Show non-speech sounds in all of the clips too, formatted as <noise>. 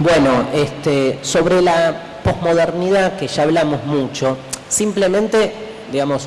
Bueno, este, sobre la posmodernidad, que ya hablamos mucho, simplemente, digamos,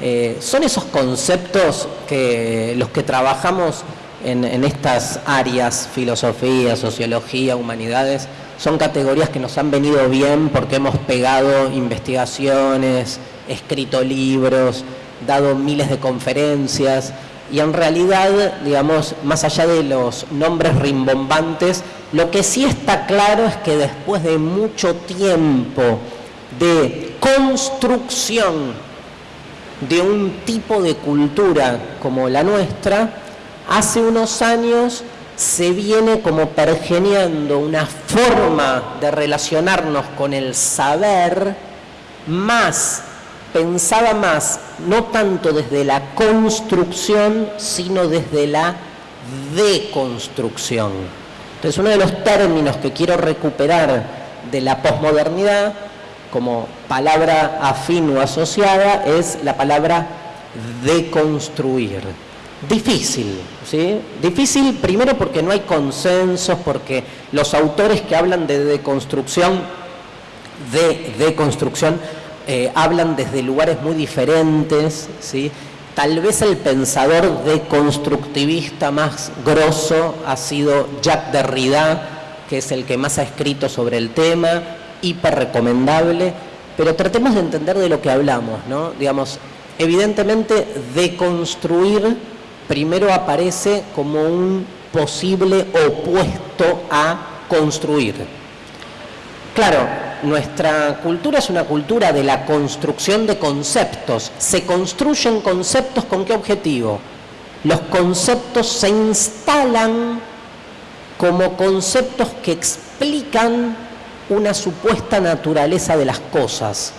eh, son esos conceptos que los que trabajamos en, en, estas áreas, filosofía, sociología, humanidades, son categorías que nos han venido bien porque hemos pegado investigaciones, escrito libros, dado miles de conferencias, y en realidad, digamos, más allá de los nombres rimbombantes, lo que sí está claro es que después de mucho tiempo de construcción de un tipo de cultura como la nuestra, hace unos años se viene como pergeneando una forma de relacionarnos con el saber más pensaba más, no tanto desde la construcción, sino desde la deconstrucción. Entonces, uno de los términos que quiero recuperar de la posmodernidad, como palabra afín o asociada, es la palabra deconstruir. Difícil, ¿sí? Difícil primero porque no hay consensos, porque los autores que hablan de deconstrucción, de deconstrucción, eh, hablan desde lugares muy diferentes, ¿sí? Tal vez el pensador deconstructivista más grosso ha sido Jacques Derrida, que es el que más ha escrito sobre el tema, hiper recomendable, pero tratemos de entender de lo que hablamos, ¿no? Digamos, evidentemente deconstruir primero aparece como un posible opuesto a construir. Claro, nuestra cultura es una cultura de la construcción de conceptos. Se construyen conceptos con qué objetivo? Los conceptos se instalan como conceptos que explican una supuesta naturaleza de las cosas.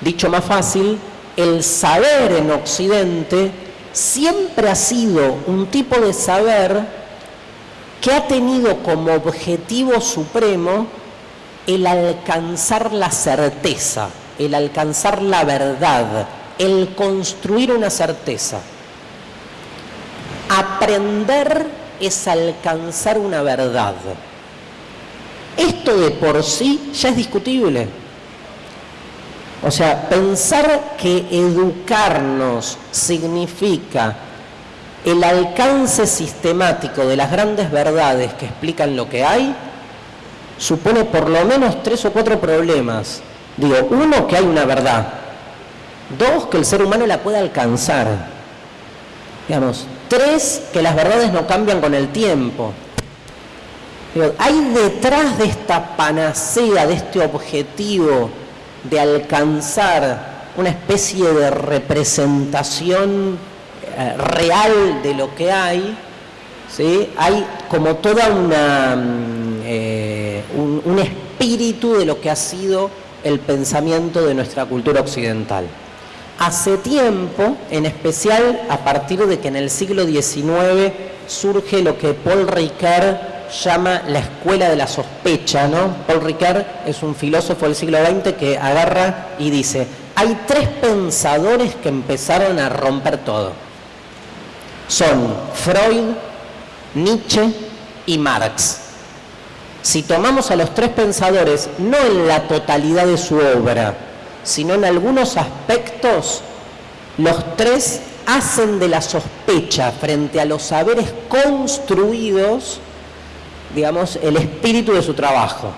Dicho más fácil, el saber en Occidente siempre ha sido un tipo de saber que ha tenido como objetivo supremo el alcanzar la certeza, el alcanzar la verdad, el construir una certeza. Aprender es alcanzar una verdad. Esto de por sí ya es discutible. O sea, pensar que educarnos significa el alcance sistemático de las grandes verdades que explican lo que hay, supone por lo menos tres o cuatro problemas. Digo, uno, que hay una verdad. Dos, que el ser humano la puede alcanzar. Digamos, tres, que las verdades no cambian con el tiempo. Digo, hay detrás de esta panacea, de este objetivo de alcanzar una especie de representación eh, real de lo que hay, ¿sí? hay como toda una... Un, espíritu de lo que ha sido el pensamiento de nuestra cultura occidental. Hace tiempo, en especial a partir de que en el siglo XIX surge lo que Paul Ricard llama la escuela de la sospecha, ¿no? Paul Ricard es un filósofo del siglo XX que agarra y dice, hay tres pensadores que empezaron a romper todo. Son Freud, Nietzsche y Marx. Si tomamos a los tres pensadores, no en la totalidad de su obra, sino en algunos aspectos, los tres hacen de la sospecha frente a los saberes construidos, digamos, el espíritu de su trabajo.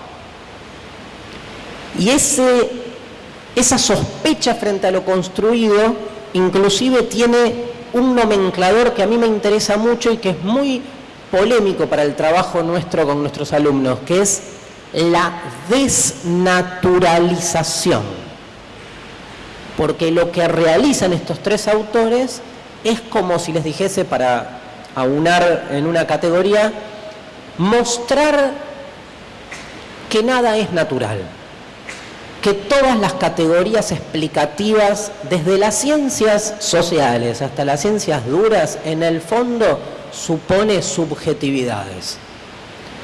Y ese, esa sospecha frente a lo construido, inclusive tiene un nomenclador que a mí me interesa mucho y que es muy polémico para el trabajo nuestro con nuestros alumnos, que es la desnaturalización. Porque lo que realizan estos tres autores es como si les dijese para aunar en una categoría, mostrar que nada es natural, que todas las categorías explicativas, desde las ciencias sociales hasta las ciencias duras, en el fondo supone subjetividades,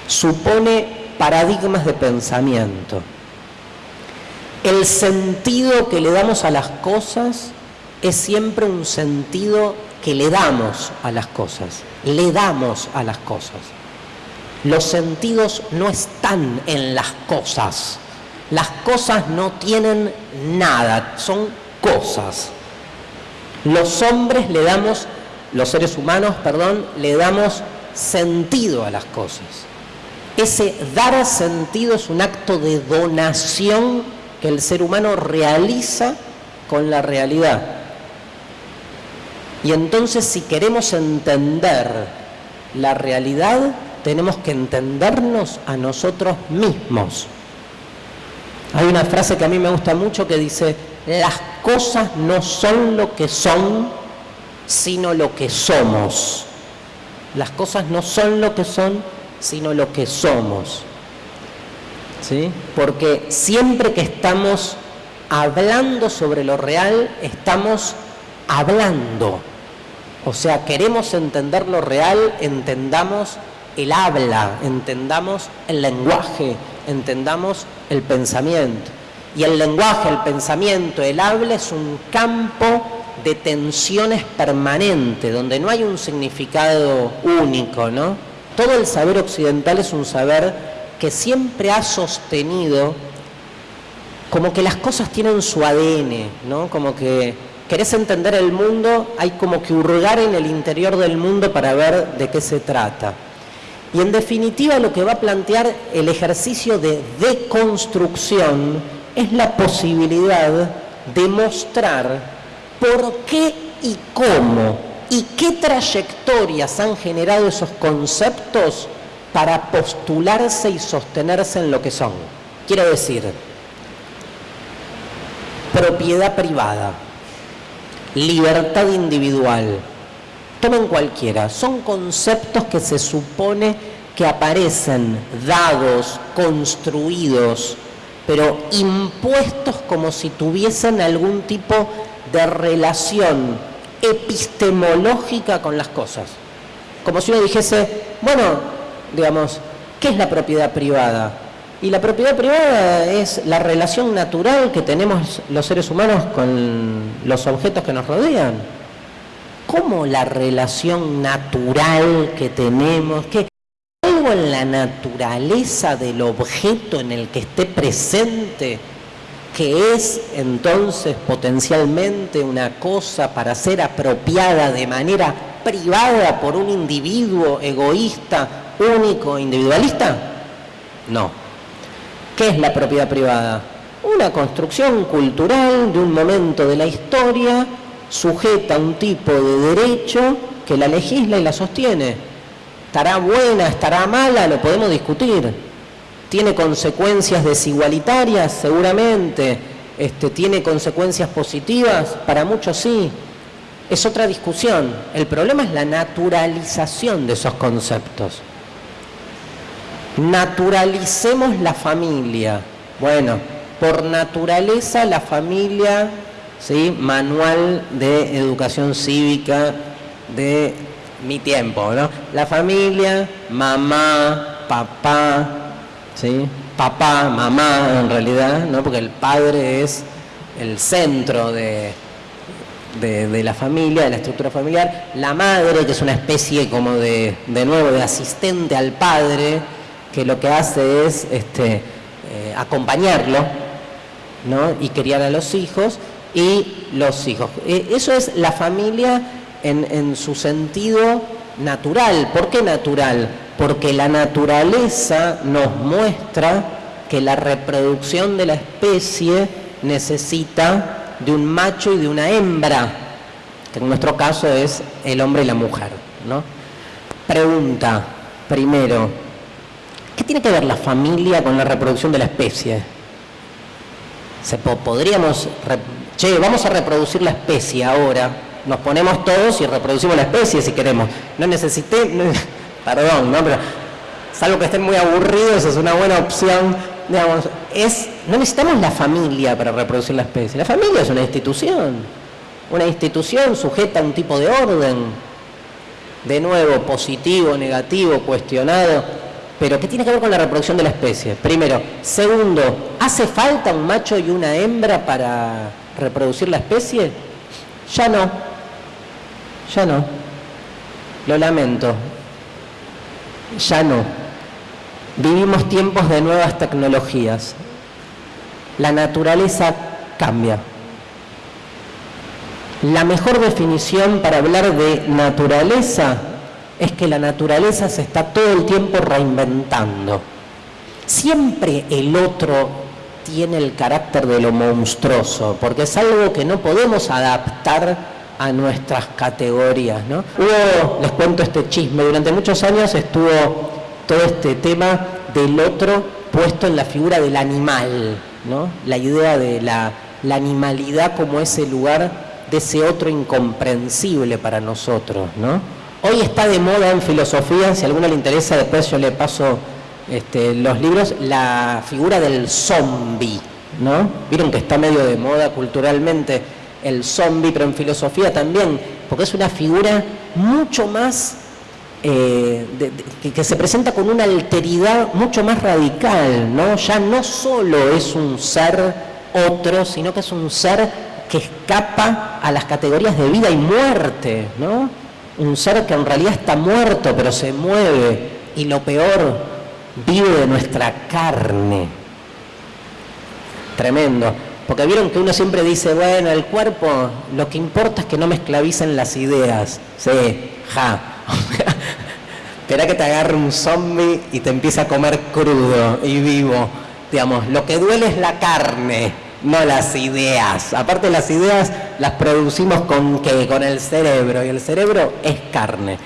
supone paradigmas de pensamiento. El sentido que le damos a las cosas es siempre un sentido que le damos a las cosas, le damos a las cosas. Los sentidos no están en las cosas. Las cosas no tienen nada, son cosas. Los hombres le damos, los seres humanos, perdón, le damos sentido a las cosas. Ese dar sentido es un acto de donación que el ser humano realiza con la realidad. Y entonces si queremos entender la realidad, tenemos que entendernos a nosotros mismos. Hay una frase que a mí me gusta mucho que dice, las cosas no son lo que son, sino lo que somos. Las cosas no son lo que son, sino lo que somos. ¿Sí? Porque siempre que estamos hablando sobre lo real, estamos hablando. O sea, queremos entender lo real, entendamos el habla, entendamos el lenguaje, entendamos el pensamiento. Y el lenguaje, el pensamiento, el habla es un campo de tensiones permanente, donde no hay un significado único, ¿no? Todo el saber occidental es un saber que siempre ha sostenido como que las cosas tienen su ADN, ¿no? Como que querés entender el mundo, hay como que hurgar en el interior del mundo para ver de qué se trata. Y en definitiva lo que va a plantear el ejercicio de deconstrucción es la posibilidad de mostrar por qué y cómo y qué trayectorias han generado esos conceptos para postularse y sostenerse en lo que son. Quiero decir, propiedad privada, libertad individual, tomen cualquiera, son conceptos que se supone que aparecen dados, construidos, pero impuestos como si tuviesen algún tipo de relación epistemológica con las cosas. Como si uno dijese, bueno, digamos, ¿qué es la propiedad privada? Y la propiedad privada es la relación natural que tenemos los seres humanos con los objetos que nos rodean. ¿Cómo la relación natural que tenemos? ¿Qué? ¿Algo en la naturaleza del objeto en el que esté presente que es entonces potencialmente una cosa para ser apropiada de manera privada por un individuo egoísta, único, individualista? No. ¿Qué es la propiedad privada? Una construcción cultural de un momento de la historia sujeta a un tipo de derecho que la legisla y la sostiene. ¿Estará buena, estará mala? Lo podemos discutir. ¿Tiene consecuencias desigualitarias? Seguramente. Este, ¿Tiene consecuencias positivas? Para muchos sí. Es otra discusión. El problema es la naturalización de esos conceptos naturalicemos la familia. Bueno, por naturaleza la familia, ¿sí? manual de educación cívica de mi tiempo, ¿no? La familia, mamá, papá, ¿sí? papá, mamá en realidad, ¿no? porque el padre es el centro de, de, la familia, de la estructura familiar, la madre, que es una especie como de, de nuevo, de asistente al padre, que lo que hace es este, eh, acompañarlo ¿no? y criar a los hijos y los hijos. E, eso es la familia en, en su sentido natural. ¿Por qué natural? Porque la naturaleza nos muestra que la reproducción de la especie necesita de un macho y de una hembra, que en nuestro caso es el hombre y la mujer. ¿no? Pregunta, primero, ¿Qué tiene que ver la familia con la reproducción de la especie? Se podríamos, che, vamos a reproducir la especie ahora, nos ponemos todos y reproducimos la especie si queremos. No necesité, perdón, ¿no? pero salvo que estén muy aburridos, es una buena opción. Digamos, es, no necesitamos la familia para reproducir la especie. La familia es una institución, una institución sujeta a un tipo de orden, de nuevo, positivo, negativo, cuestionado pero ¿qué tiene que ver con la reproducción de la especie? Primero. Segundo, ¿hace falta un macho y una hembra para reproducir la especie? Ya no. Ya no. Lo lamento. Ya no. Vivimos tiempos de nuevas tecnologías. La naturaleza cambia. La mejor definición para hablar de naturaleza es que la naturaleza se está todo el tiempo reinventando. Siempre el otro tiene el carácter de lo monstruoso, porque es algo que no podemos adaptar a nuestras categorías. ¿no? Hubo, les cuento este chisme, durante muchos años estuvo todo este tema del otro puesto en la figura del animal, ¿no? la idea de la, la animalidad como ese lugar de ese otro incomprensible para nosotros. ¿no? Hoy está de moda en filosofía, si a alguno le interesa, después yo le paso este, los libros, la figura del zombie, ¿no? Vieron que está medio de moda culturalmente el zombie, pero en filosofía también, porque es una figura mucho más, eh, que, se presenta con una alteridad mucho más radical, ¿no? Ya no solo es un ser otro, sino que es un ser que escapa a las categorías de vida y muerte, ¿no? Un ser que en realidad está muerto, pero se mueve, y lo peor, vive de nuestra carne. Tremendo. Porque vieron que uno siempre dice, bueno, el cuerpo, lo que importa es que no me esclavicen las ideas. Sí, ja. <laughs> Espera que te agarre un zombie y te empiece a comer crudo y vivo. Digamos, lo que duele es la carne, no las ideas. Aparte las ideas las producimos con qué? Con el cerebro. Y el cerebro es carne.